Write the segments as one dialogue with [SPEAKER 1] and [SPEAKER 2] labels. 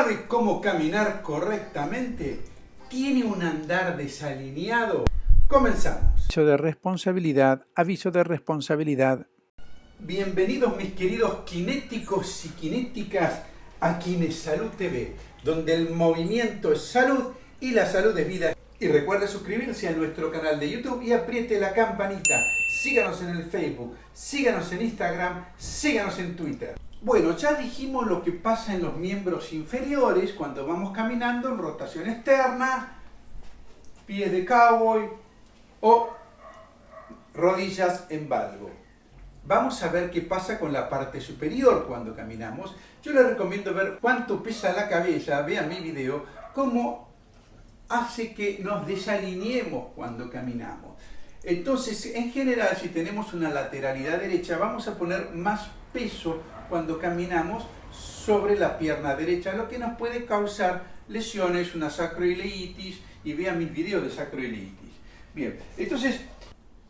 [SPEAKER 1] ¿Sabe cómo caminar correctamente? ¿Tiene un andar desalineado? Comenzamos.
[SPEAKER 2] Aviso de responsabilidad, aviso de responsabilidad.
[SPEAKER 1] Bienvenidos mis queridos kinéticos y kinéticas a Salud TV, donde el movimiento es salud y la salud es vida. Y recuerde suscribirse a nuestro canal de YouTube y apriete la campanita. Síganos en el Facebook, síganos en Instagram, síganos en Twitter. Bueno, ya dijimos lo que pasa en los miembros inferiores cuando vamos caminando en rotación externa, pies de cowboy o rodillas en valgo. Vamos a ver qué pasa con la parte superior cuando caminamos. Yo les recomiendo ver cuánto pesa la cabeza, vean mi video, cómo hace que nos desalineemos cuando caminamos. Entonces, en general, si tenemos una lateralidad derecha, vamos a poner más peso cuando caminamos sobre la pierna derecha, lo que nos puede causar lesiones, una sacroileitis, y vean mis videos de sacroileitis. Bien, entonces,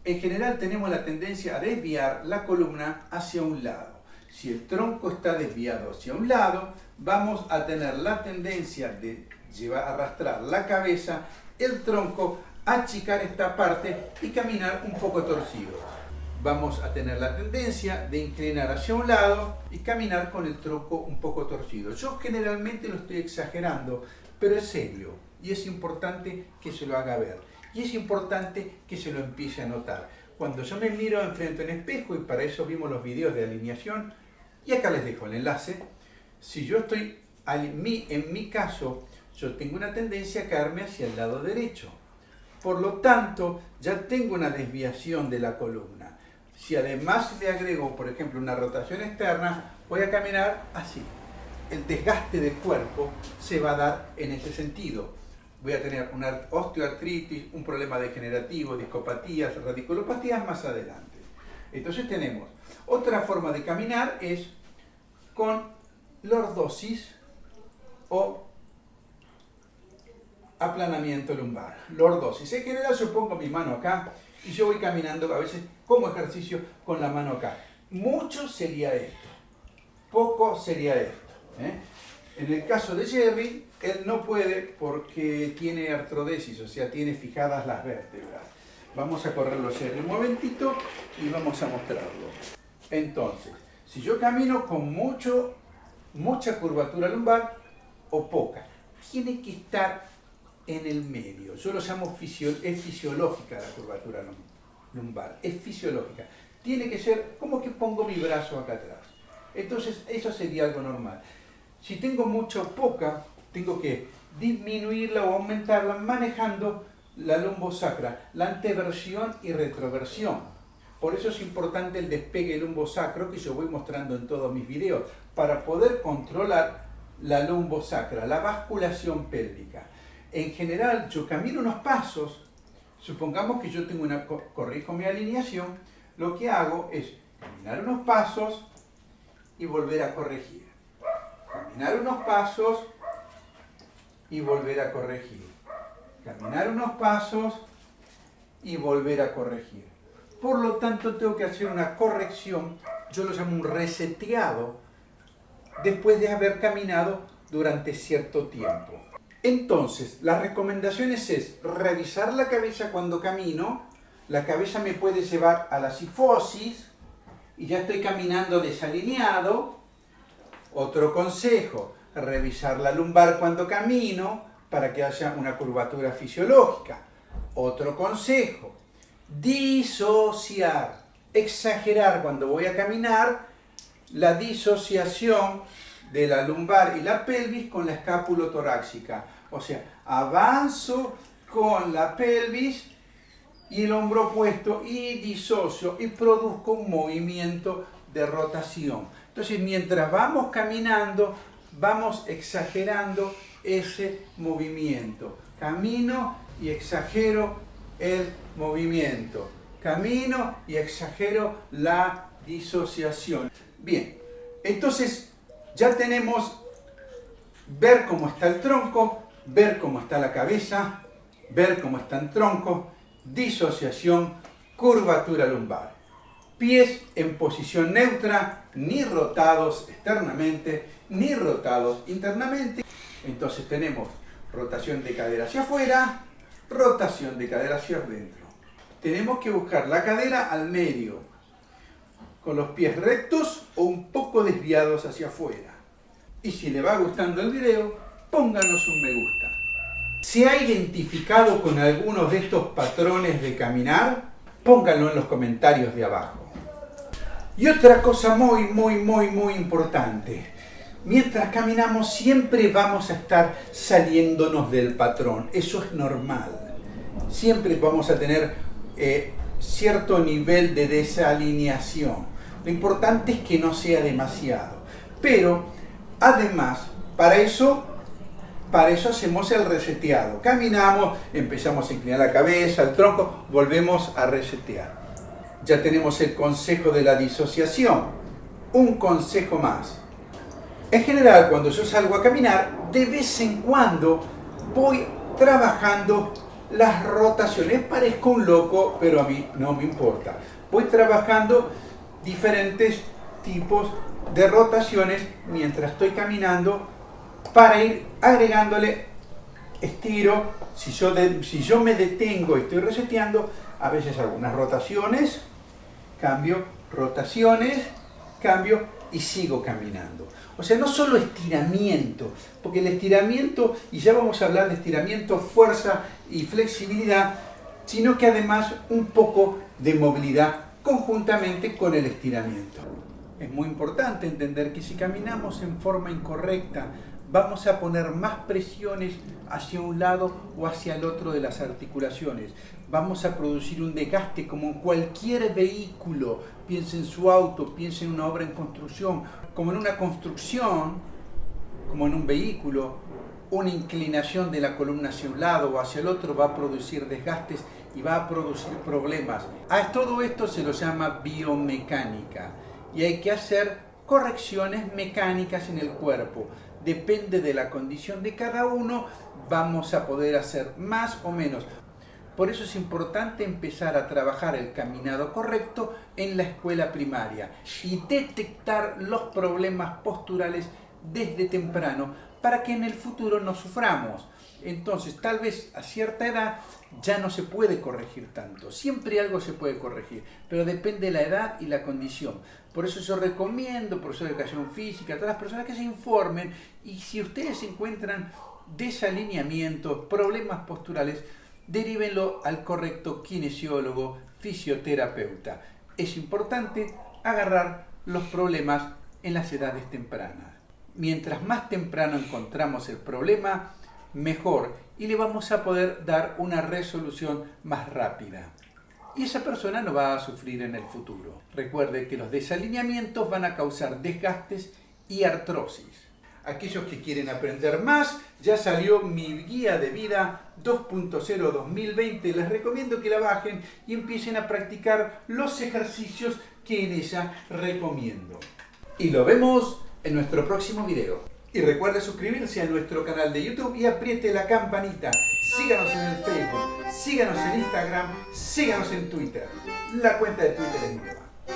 [SPEAKER 1] en general tenemos la tendencia a desviar la columna hacia un lado. Si el tronco está desviado hacia un lado, vamos a tener la tendencia de llevar, arrastrar la cabeza, el tronco, achicar esta parte y caminar un poco torcido vamos a tener la tendencia de inclinar hacia un lado y caminar con el tronco un poco torcido. Yo generalmente lo estoy exagerando, pero es serio y es importante que se lo haga ver. Y es importante que se lo empiece a notar. Cuando yo me miro enfrente en espejo, y para eso vimos los videos de alineación, y acá les dejo el enlace, si yo estoy, en mi caso, yo tengo una tendencia a caerme hacia el lado derecho. Por lo tanto, ya tengo una desviación de la columna. Si además le agrego, por ejemplo, una rotación externa, voy a caminar así. El desgaste del cuerpo se va a dar en ese sentido. Voy a tener una osteoartritis, un problema degenerativo, discopatías, radiculopatías más adelante. Entonces tenemos otra forma de caminar es con lordosis o aplanamiento lumbar. Lordosis. En general mi mano acá y yo voy caminando a veces como ejercicio con la mano acá. Mucho sería esto, poco sería esto. ¿eh? En el caso de Jerry, él no puede porque tiene artrodesis, o sea, tiene fijadas las vértebras. Vamos a correrlo Jerry un momentito y vamos a mostrarlo. Entonces, si yo camino con mucho, mucha curvatura lumbar o poca, tiene que estar en el medio. Yo lo llamo es fisiológica la curvatura lumbar, es fisiológica. Tiene que ser como que pongo mi brazo acá atrás. Entonces eso sería algo normal. Si tengo mucha o poca, tengo que disminuirla o aumentarla manejando la lumbosacra, la anteversión y retroversión. Por eso es importante el despegue lumbosacro que yo voy mostrando en todos mis videos, para poder controlar la lumbosacra, la basculación pélvica en general yo camino unos pasos, supongamos que yo tengo una, corrijo mi alineación, lo que hago es caminar unos pasos y volver a corregir. Caminar unos pasos y volver a corregir. Caminar unos pasos y volver a corregir. Por lo tanto, tengo que hacer una corrección, yo lo llamo un reseteado, después de haber caminado durante cierto tiempo. Entonces, las recomendaciones es revisar la cabeza cuando camino. La cabeza me puede llevar a la sifosis y ya estoy caminando desalineado. Otro consejo, revisar la lumbar cuando camino para que haya una curvatura fisiológica. Otro consejo, disociar, exagerar cuando voy a caminar la disociación de la lumbar y la pelvis con la escápulo torácica. O sea, avanzo con la pelvis y el hombro opuesto y disocio y produzco un movimiento de rotación. Entonces, mientras vamos caminando, vamos exagerando ese movimiento. Camino y exagero el movimiento. Camino y exagero la disociación. Bien, entonces ya tenemos ver cómo está el tronco, ver cómo está la cabeza, ver cómo está el tronco, disociación, curvatura lumbar. Pies en posición neutra, ni rotados externamente, ni rotados internamente. Entonces tenemos rotación de cadera hacia afuera, rotación de cadera hacia adentro. Tenemos que buscar la cadera al medio, con los pies rectos o un poco desviados hacia afuera. Y si le va gustando el video, pónganos un me gusta. ¿Se ha identificado con algunos de estos patrones de caminar? Pónganlo en los comentarios de abajo. Y otra cosa muy, muy, muy, muy importante. Mientras caminamos siempre vamos a estar saliéndonos del patrón. Eso es normal. Siempre vamos a tener eh, cierto nivel de desalineación. Lo importante es que no sea demasiado. Pero, además, para eso, para eso hacemos el reseteado. Caminamos, empezamos a inclinar la cabeza, el tronco, volvemos a resetear ya tenemos el consejo de la disociación. Un consejo más. En general, cuando yo salgo a caminar, de vez en cuando voy trabajando las rotaciones. Parezco un loco, pero a mí no me importa. Voy trabajando diferentes tipos de rotaciones mientras estoy caminando para ir agregándole estiro. Si yo, si yo me detengo y estoy reseteando, a veces algunas rotaciones cambio, rotaciones, cambio y sigo caminando. O sea, no solo estiramiento, porque el estiramiento, y ya vamos a hablar de estiramiento, fuerza y flexibilidad, sino que además un poco de movilidad conjuntamente con el estiramiento. Es muy importante entender que si caminamos en forma incorrecta, vamos a poner más presiones hacia un lado o hacia el otro de las articulaciones. Vamos a producir un desgaste como cualquier vehículo. Piense en su auto, piense en una obra en construcción. Como en una construcción, como en un vehículo, una inclinación de la columna hacia un lado o hacia el otro va a producir desgastes y va a producir problemas. A todo esto se lo llama biomecánica y hay que hacer correcciones mecánicas en el cuerpo depende de la condición de cada uno, vamos a poder hacer más o menos. Por eso es importante empezar a trabajar el caminado correcto en la escuela primaria y detectar los problemas posturales desde temprano para que en el futuro no suframos. Entonces, tal vez a cierta edad ya no se puede corregir tanto. Siempre algo se puede corregir, pero depende de la edad y la condición. Por eso yo recomiendo, profesor de educación física, a todas las personas que se informen y si ustedes encuentran desalineamientos, problemas posturales, derívenlo al correcto kinesiólogo, fisioterapeuta. Es importante agarrar los problemas en las edades tempranas. Mientras más temprano encontramos el problema, mejor y le vamos a poder dar una resolución más rápida. Y esa persona no va a sufrir en el futuro. Recuerde que los desalineamientos van a causar desgastes y artrosis. Aquellos que quieren aprender más, ya salió mi guía de vida 2.0 2020. Les recomiendo que la bajen y empiecen a practicar los ejercicios que en ella recomiendo. Y lo vemos en nuestro próximo video. Y recuerde suscribirse a nuestro canal de YouTube y apriete la campanita. Síganos en el Facebook, síganos en Instagram, síganos en Twitter. La cuenta de Twitter es nueva.